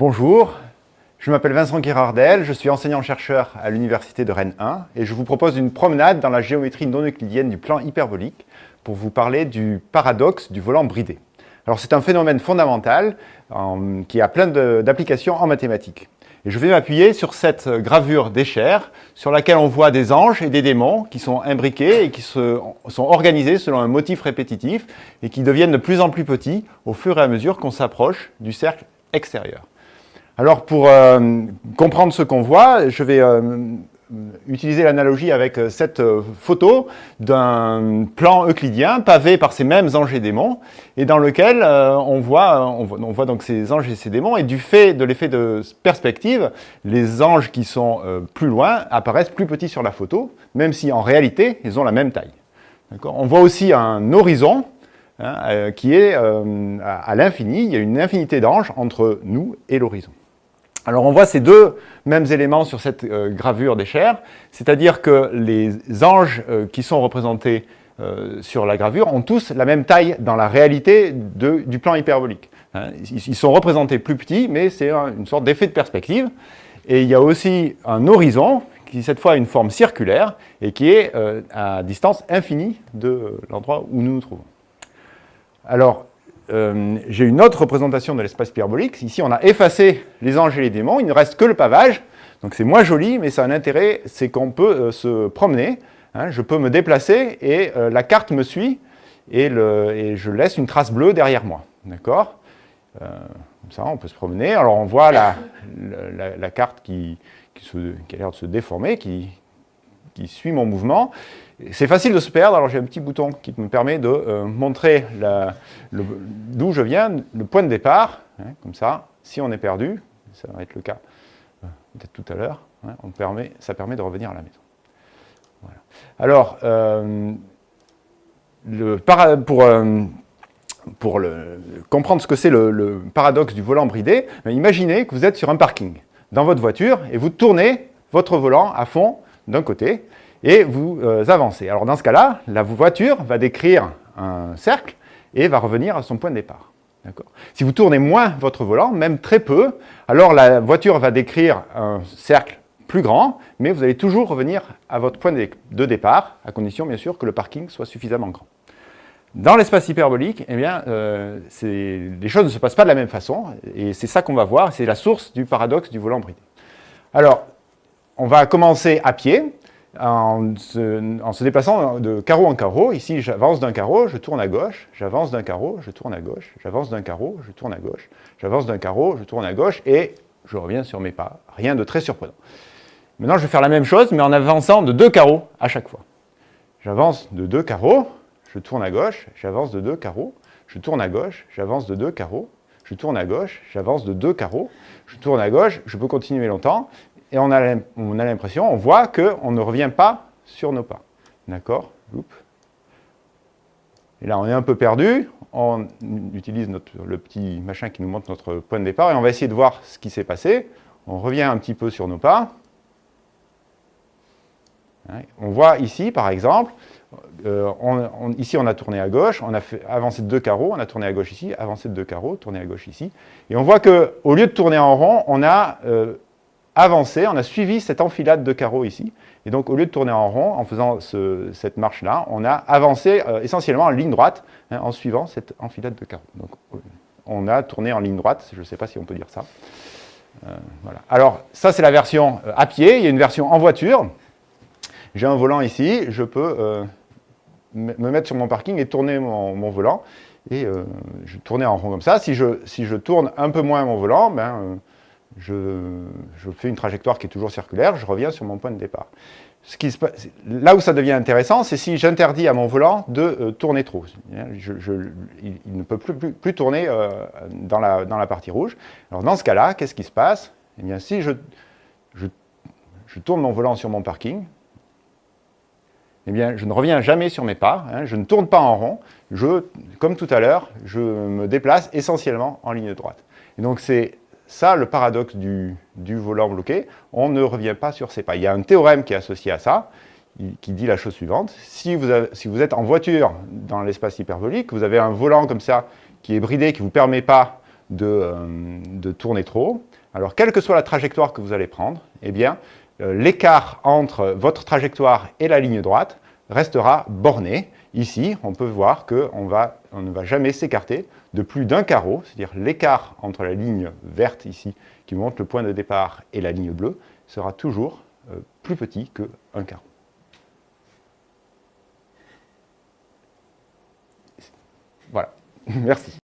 Bonjour, je m'appelle Vincent Girardel, je suis enseignant-chercheur à l'Université de Rennes 1 et je vous propose une promenade dans la géométrie non euclidienne du plan hyperbolique pour vous parler du paradoxe du volant bridé. Alors c'est un phénomène fondamental qui a plein d'applications en mathématiques. Et je vais m'appuyer sur cette gravure d'Escher, sur laquelle on voit des anges et des démons qui sont imbriqués et qui sont organisés selon un motif répétitif et qui deviennent de plus en plus petits au fur et à mesure qu'on s'approche du cercle extérieur. Alors pour euh, comprendre ce qu'on voit, je vais euh, utiliser l'analogie avec euh, cette photo d'un plan euclidien pavé par ces mêmes anges et démons et dans lequel on voit, on, voit, donc ces anges et ces démons et du fait de l'effet de perspective, les anges qui sont plus loin apparaissent plus petits sur la photo, même si en réalité ils ont la même taille. On voit aussi un horizon hein, qui est à l'infini, il y a une infinité d'anges entre nous et l'horizon. Alors on voit ces deux mêmes éléments sur cette euh, gravure d'Escher, c'est-à-dire que les anges euh, qui sont représentés euh, sur la gravure ont tous la même taille dans la réalité du plan hyperbolique. Hein. ils, sont représentés plus petits, mais c'est une sorte d'effet de perspective. Et il y a aussi un horizon qui cette fois a une forme circulaire et qui est à distance infinie de l'endroit où nous nous trouvons. Alors, euh, j'ai une autre représentation de l'espace hyperbolique. Ici, on a effacé les anges et les démons, il ne reste que le pavage. Donc c'est moins joli, mais ça a un intérêt, c'est qu'on peut euh, se promener. Hein. je peux me déplacer et euh, la carte me suit et, je laisse une trace bleue derrière moi. D'accord? Comme ça, on peut se promener. Alors on voit la, carte qui, a l'air de se déformer, qui suit mon mouvement. C'est facile de se perdre, alors j'ai un petit bouton qui me permet de euh, montrer d'où je viens, le point de départ, hein, comme ça, si on est perdu, ça va être le cas euh, peut-être tout à l'heure, hein, ça permet de revenir à la maison. Alors, euh, pour, pour comprendre ce que c'est le, paradoxe du volant bridé, ben, imaginez que vous êtes sur un parking dans votre voiture et vous tournez votre volant à fond d'un côté et vous euh, avancez. Alors dans ce cas-là, la voiture va décrire un cercle et va revenir à son point de départ. Si vous tournez moins votre volant, même très peu, alors la voiture va décrire un cercle plus grand, mais vous allez toujours revenir à votre point de départ, à condition bien sûr que le parking soit suffisamment grand. Dans l'espace hyperbolique, eh bien, euh, les choses ne se passent pas de la même façon, et c'est ça qu'on va voir, c'est la source du paradoxe du volant bridé. Alors, on va commencer à pied, en se, déplaçant de carreau en carreau. Ici, j'avance d'un carreau, je tourne à gauche, j'avance d'un carreau, je tourne à gauche, j'avance d'un carreau, je tourne à gauche, j'avance d'un carreau, je tourne à gauche, et je reviens sur mes pas. Rien de très surprenant. Maintenant, je vais faire la même chose, mais en avançant de deux carreaux à chaque fois. J'avance de deux carreaux, je tourne à gauche, j'avance de deux carreaux, je tourne à gauche, j'avance de deux carreaux, je tourne à gauche, j'avance de deux carreaux, je tourne à gauche, je peux continuer longtemps, et on a l'impression, on voit qu'on ne revient pas sur nos pas. D'accord? Et là, on est un peu perdu, on utilise le petit machin qui nous montre notre point de départ, et on va essayer de voir ce qui s'est passé. On revient un petit peu sur nos pas. On voit ici, par exemple, euh, ici on a tourné à gauche, on a fait avancer de deux carreaux, on a tourné à gauche ici, avancé de deux carreaux, tourné à gauche ici. Et on voit qu'au lieu de tourner en rond, on a euh, avancé, on a suivi cette enfilade de carreaux ici. Et donc, au lieu de tourner en rond, en faisant cette marche-là, on a avancé euh, essentiellement en ligne droite, hein, en suivant cette enfilade de carreaux. Donc, on a tourné en ligne droite, je ne sais pas si on peut dire ça. Euh, voilà. Alors, ça, c'est la version euh, à pied. Il y a une version en voiture. J'ai un volant ici, je peux me mettre sur mon parking et tourner mon, volant. Et je tourner en rond comme ça. Si je tourne un peu moins mon volant, ben, je, fais une trajectoire qui est toujours circulaire, je reviens sur mon point de départ. Ce qui se là où ça devient intéressant, c'est si j'interdis à mon volant de euh, tourner trop. il, ne peut plus, tourner euh, dans, la, dans, la, partie rouge. Alors dans ce cas-là, qu'est-ce qui se passe? Eh bien, si je, tourne mon volant sur mon parking, eh bien, je ne reviens jamais sur mes pas, hein, je ne tourne pas en rond, je, comme tout à l'heure, je me déplace essentiellement en ligne droite. Et donc c'est ça, le paradoxe du, volant bloqué, on ne revient pas sur ses pas. Il y a un théorème qui est associé à ça, qui dit la chose suivante. Si vous, êtes en voiture dans l'espace hyperbolique, vous avez un volant comme ça qui est bridé, qui ne vous permet pas de, euh, tourner trop. Alors, quelle que soit la trajectoire que vous allez prendre, eh bien, euh, l'écart entre votre trajectoire et la ligne droite restera borné. Ici, on peut voir qu'on on ne va jamais s'écarter de plus d'un carreau, c'est-à-dire l'écart entre la ligne verte ici, qui montre le point de départ, et la ligne bleue, sera toujours euh, plus petit qu'un carreau. Voilà, merci.